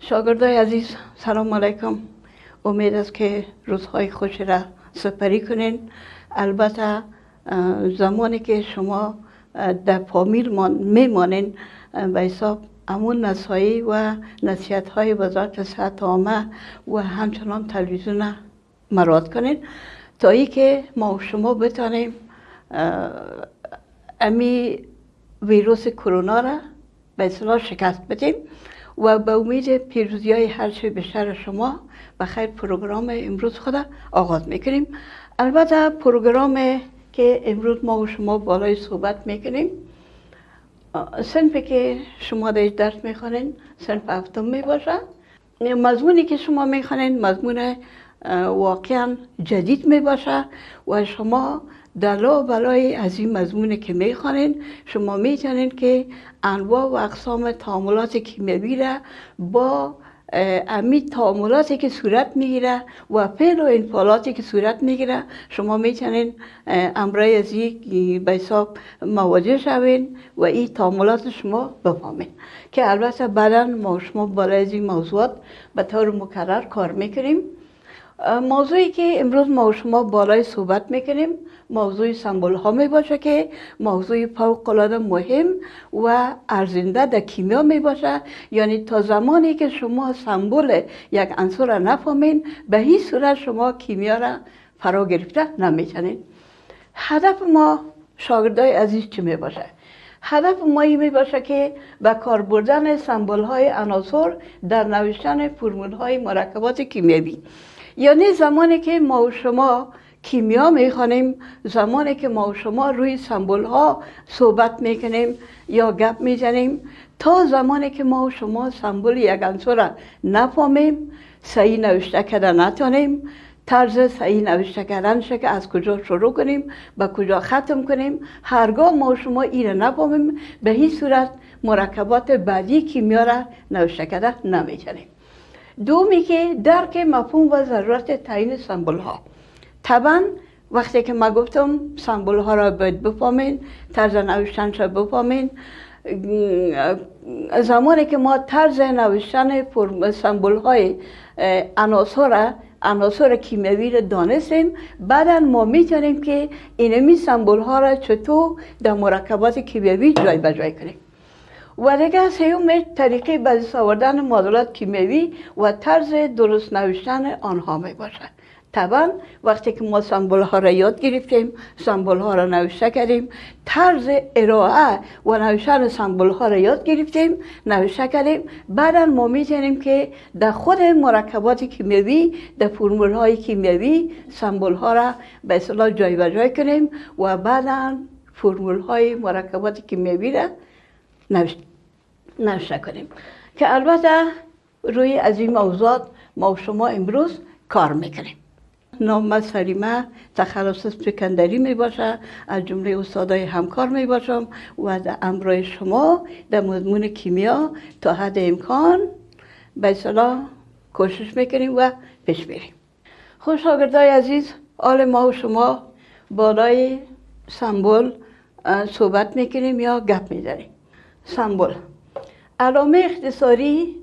شاگردای عزیز سلام علیکم. امید است که روزهای خوش را سپری کنین. البته زمانی که شما در فامیل میمانین به حساب امون نصایی و نصیحت های وزارت صحت عامه و همچنان تلویزیون مراد کنین. تا ای که ما و شما بتانیم امی ویروس کرونا را به اصلاح شکست بدیم. و به امید پیروزی های هر چه بیشتر شما و خیر پروگرام امروز خود آغاز می‌کنیم. البته پروگرام که امروز ما و شما بالای صحبت می‌کنیم سنفی که شما در درس می‌خوانین سنف هفتم می‌باشه. مضمونی که شما می‌خوانین مضمون واقعا جدید می‌باشه و شما دلا بلای از این مضمون که می‌خوانین شما می‌تونین که انواع و اقسام تعاملات کیمیایی را با امی تعاملاتی که صورت می‌گیره و فعل و انفعالاتی که صورت می‌گیره شما می‌تونین امرای از یک به حساب مواجه شوین و این تعاملات شما بفهمین. که البته بعدا ما شما بالای از این موضوعات به طور مکرر کار می‌کنیم. موضوعی که امروز ما شما بالای صحبت می‌کنیم موضوع سمبول ها می باشه که موضوع فوق العاده مهم و ارزنده در کیمیا می باشه یعنی تا زمانی که شما سمبول یک عنصر را نفهمین به هیچ صورت شما کیمیا را فرا گرفته نمی‌تونین هدف ما شاگردای عزیز چی می باشه هدف ما می باشه که به کار بردن سمبول های عناصر در نوشتن فرمول های مرکبات کیمیایی. یعنی زمانی که ما و شما کیمیا می‌خوانیم زمانی که ما و شما روی سمبول ها صحبت می‌کنیم یا گپ می‌زنیم تا زمانی که ما و شما سمبول یک عنصر را نفهمیم صحیح نوشته کردن نتانیم طرز صحیح نوشته کردن که از کجا شروع کنیم به کجا ختم کنیم هرگاه ما شما این را نفهمیم به هیچ صورت مرکبات بعدی کیمیا را نوشته کردن نمی‌تونیم دومی که درک مفهوم و ضرورت تعیین سمبول ها طبعا وقتی که ما گفتم سمبول ها را باید بفهمین طرز نوشتن را بفهمین زمانی که ما طرز نوشتن سمبول های عناصر را عناصر کیمیایی را دانستیم بعدا ما می‌تونیم که اینمی سمبول ها را چطور در مرکبات کیمیایی جای بجای کنیم. و دیگه سیوم طریقه به آوردن معادلات کیمیایی و طرز درست نوشتن آنها می باشد. طبعا وقتی که ما سمبول ها را یاد گرفتیم سمبول ها را نوشته کردیم طرز ارائه و نوشتن سمبول ها را یاد گرفتیم نوشته کردیم. بعدا ما می‌تونیم که در خود مرکبات کیمیایی در فرمول های کیمیایی سمبول ها را به اصطلاح جای کنیم و بعدا فرمول های مرکبات کیمیایی را نوشته کنیم که البته روی از این موضوعات ما شما امروز کار می‌کنیم. نام سلیمه تخلص سکندری می باشه از جمله استادای همکار می باشم و در امرای شما در مضمون کیمیا تا حد امکان به صلاح کوشش می‌کنیم و پیش بریم خوش شاگردای عزیز آل ما و شما بالای سمبول صحبت می‌کنیم یا گپ می‌زنیم؟ سمبول علامه اختصاری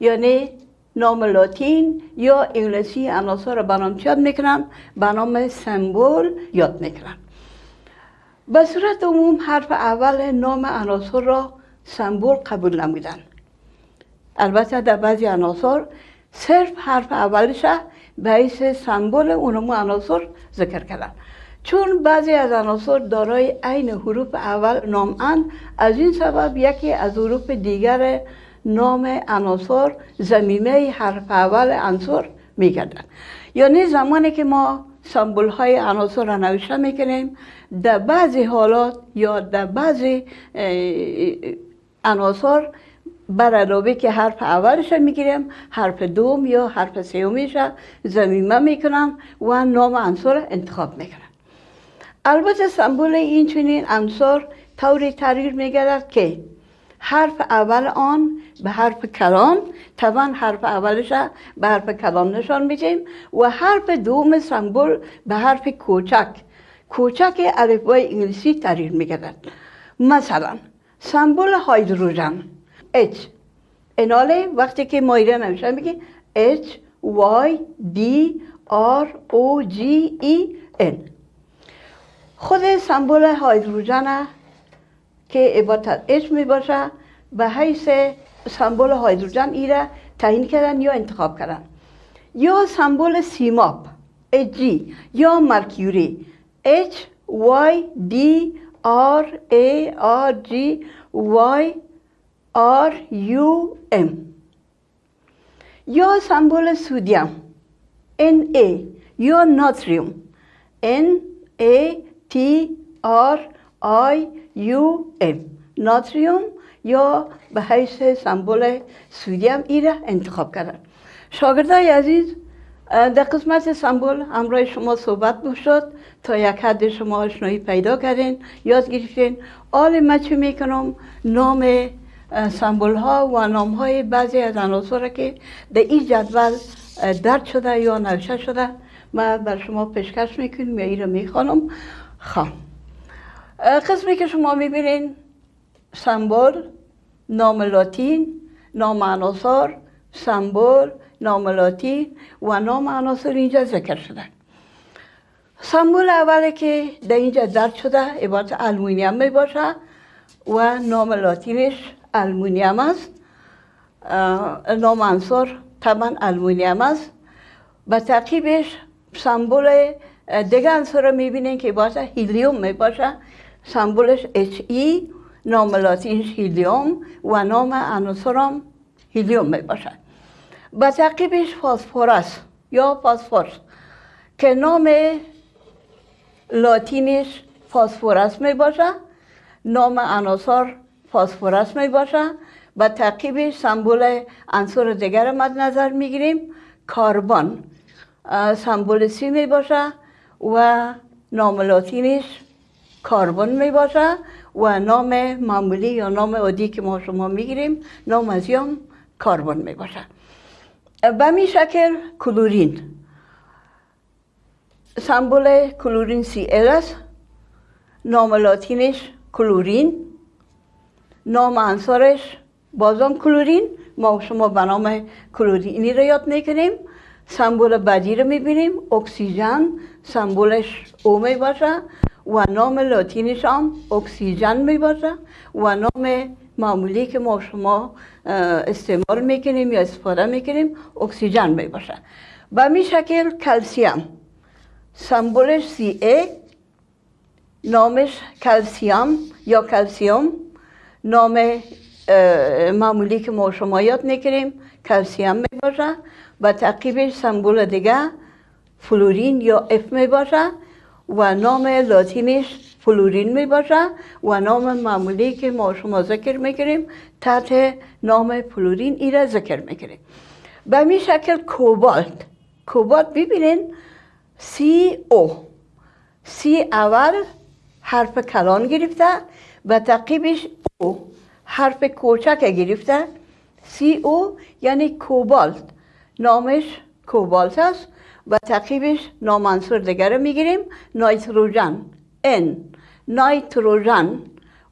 یعنی نام لاتین یا انگلیسی عناصر را برام یاد می‌کنم به نام سمبول یاد می‌کنم. به صورت عموم حرف اول نام عناصر را سمبول قبول نمیدن البته در بعضی عناصر صرف حرف اولش به حیث سمبول اونمو عناصر ذکر کردن. چون بعضی از عناصر دارای عین حروف اول نام از این سبب یکی از حروف دیگر نام عناصر زمینه حرف اول عنصر میگردن یعنی زمانی که ما سمبول های عناصر را نوشته می‌کنیم در بعضی حالات یا در بعضی عناصر بر علاوه که حرف اولش می‌گیریم حرف دوم یا حرف سومیش زمینه می‌کنم و نام عنصر انتخاب می‌کنم البته سمبول این چنین عنصر طوری تغییر میگردد که حرف اول آن به حرف کلان طبعا حرف اولش به حرف کلان نشان میدیم و حرف دوم سمبول به حرف کوچک. کوچک الفبای انگلیسی تغییر میگردد. مثلا سمبول هایدروژن. H اناله وقتی که مایره نمیشه میگی H Y D R O G E N خود سمبول هایدروژن که عبارت H می باشه به حیث سمبول هایدروژن ای را تعیین کردن یا انتخاب کردن. یا سمبول سیماپ Hg یا مرکوری H Y D R A R G Y R U M. یا سمبول سودیم Na یا ناتریوم N T R I U M. ناتریوم یا به حیث سمبول سودیم ای را انتخاب کردن. شاگردای عزیز در قسمت سمبول همراه شما صحبت شد. تا یک حد شما آشنایی پیدا کردین یاد گرفتین. آل من چه می‌کنم؟ نام سمبول ها و نام های بعضی از عناصر که در این جدول درد شده یا نوشته شده. من بر شما پیشکش می‌کنم یا این رو می‌خوانم. خب. قسمی که شما می‌بینین سمبول نام لاتین نام عناصر سمبول نام لاتین و نام عناصر اینجا ذکر شده. سمبول اولی که در اینجا درد شده عبارت المونیم می باشه و نام لاتینش المونیم است. نام عنصر طبعا المونیم است و تعقیبش سمبول دیگه رو می‌بینین که عبارت هیلیوم می باشه سمبولش اچ ای نام لاتینش هیلیوم و نام عناصرم هیلیوم می باشه به تعقیبش فاسفورس یا فاسفورس که نام لاتینش فاسفورس می باشه نام عناصر فاسفورس می باشه و تعقیبش سمبول عنصر دیگر مد نظر می‌گیریم کاربن سمبول سی می باشه و نام لاتینش کاربن می باشه و نام معمولی یا نام عادی که ما شما می‌گیریم نام از یام کاربن می باشه. به می شکل کلورین. سمبول کلورین سی ال است نام لاتینش کلورین نام عنصرش بازم کلورین. ما شما به نام کلورینی رو یاد می‌کنیم. سمبول بعدی رو می‌بینیم اکسیژن سمبولش O می باشه و نام لاتینش هم اکسیژن می باشه و نام معمولی که ما شما استعمال می‌کنیم یا استفاده می‌کنیم اکسیژن می باشه به می شکل کلسیم. سمبولش سی ای نامش کلسیم یا کلسیوم. نام معمولی که ما شما یاد می‌کنیم کلسیم می باشه و تعقیبش سمبول دیگه فلورین یا F می باشه و نام لاتینش فلورین می باشه و نام معمولی که ما شما ذکر می‌کنیم تحت نام فلورین ای را ذکر می‌کنیم به می شکل کوبالت. کوبالت ببینین سی او. سی اول حرف کلان گرفته و تعقیبش او. حرف کوچک گرفته. سی او یعنی کوبالت. نامش کوبالت است. و تعقیبش نامنصور دیگر می‌گیریم. نایتروژن ان نایتروژن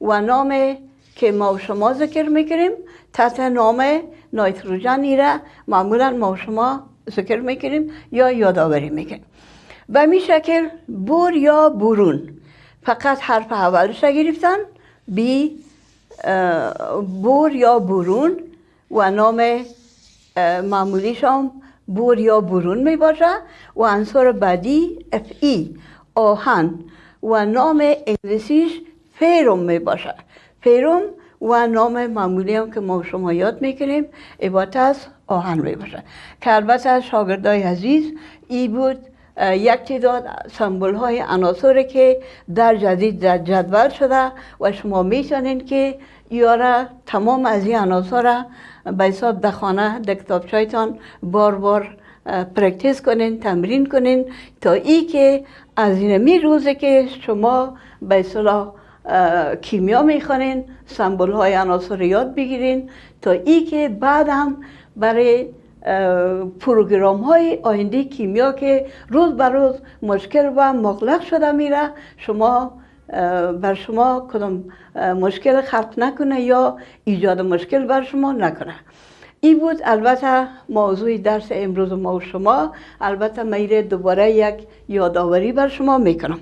و نام که ما شما ذکر می‌کنیم تحت نام نایتروژن را معمولا ما شما ذکر می‌کنیم یا یادآوری می‌کنیم به می شکل بور یا برون. فقط حرف اولش گرفتن بی بور یا برون و نام معمولیش هم بور یا برون می باشه و عنصر بعدی اف ای آهن و نام انگلیسیش فیروم می باشه. فیروم و نام معمولی هم که ما شما یاد می‌کنیم عبارت از آهن می باشه. که البته شاگردای عزیز ای بود یک تعداد سمبول های عناصر که در جدید در جدول شده و شما می‌تونین که یارا تمام از این عناصر به حساب در خانه در کتابچایتان بار بار practice کنین تمرین کنین تا ای که از این می روزه که شما به اصطلاح کیمیا می‌خوانین سمبول های عناصر یاد بگیرین تا ای که بعد هم برای پروگرام های آینده کیمیا که روز بر روز مشکل و مغلق شده میره شما بر شما کدام مشکل خلق نکنه یا ایجاد مشکل بر شما نکنه این بود البته موضوع درس امروز ما و شما البته میره دوباره یک یادآوری بر شما می‌کنم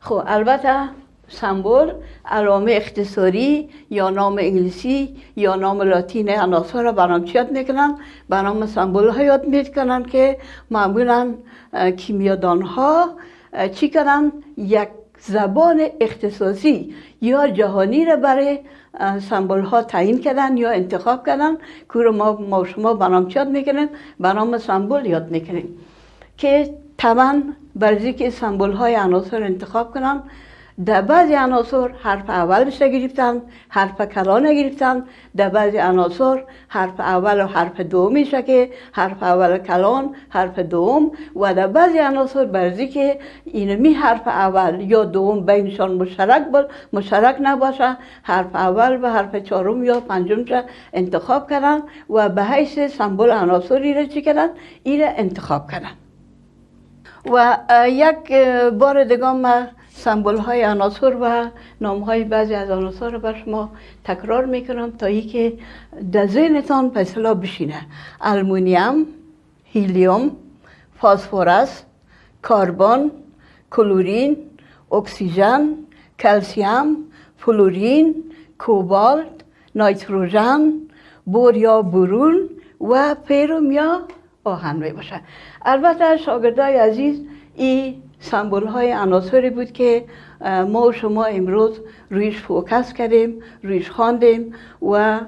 خب البته سمبل علامه اختصاری یا نام انگلیسی یا نام لاتین عناصر را برام یاد می‌کنن برام سمبل ها یاد می‌کنن که معمولا کیمیادان ها چی کنن یک زبان اختصاصی یا جهانی را برای سمبل ها تعیین کردن یا انتخاب کردن که رو ما, ما شما برنامه یاد می‌کنیم برنامه سمبل یاد می‌کنیم که طبعا برزی که سمبل های عناصر انتخاب کنن در بعضی عناصر حرف اولش گرفتن حرف کلان گرفتن. در بعضی عناصر حرف اول و حرف دومیشه که حرف اول کلان حرف دوم. و در بعضی عناصر برزی که اینمی حرف اول یا دوم بینشان مشترک بل مشترک نباشه. حرف اول و حرف چهارم یا پنجم انتخاب کردن و به حیث سمبل عناصری را چی کردن این انتخاب کردن و یک بار دیگه ما سمبل های عناصر و نام های بعضی از عناصر رو بر شما تکرار می‌کنم تا ای که در ذهنتان به بشینه. المونیم هیلیوم فاسفورس کاربن کلورین اکسیژن کلسیم فلورین کوبالت نایتروژن بور یا برون و فیروم یا آهن می باشه البته شاگردای عزیز این سمبول های عناصری بود که ما و شما امروز رویش focus کردیم رویش خواندیم و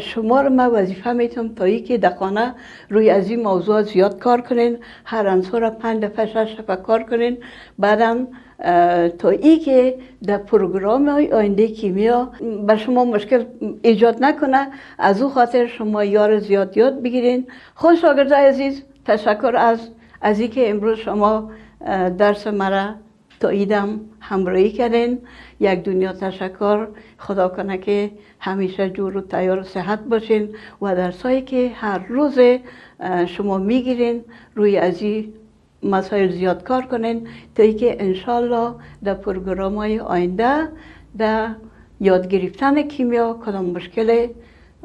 شما رو من وظیفه می‌تم تا ای که دقانه روی از این موضوع زیاد کار کنین هر انصار را پنج دفعه شش دفعه کار کنین بعدم تا ای که در پروگرام آینده کیمیا به شما مشکل ایجاد نکنه از او خاطر شما یار زیاد یاد بگیرین. خوش شاگردای عزیز. تشکر از از که امروز شما درس مرا تا ایدم همراهی کردین. یک دنیا تشکر. خدا کنه که همیشه جور و تیار و صحت باشین و درسایی که هر روز شما می‌گیرین روی از مسائل زیاد کار کنین. تا ای که انشالله در پروگرام های آینده در یاد گرفتن کیمیا کدام مشکل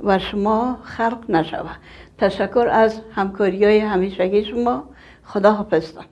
و شما خلق نشوه تشکر از همکاری های همیشگی شما. خدا حافظتان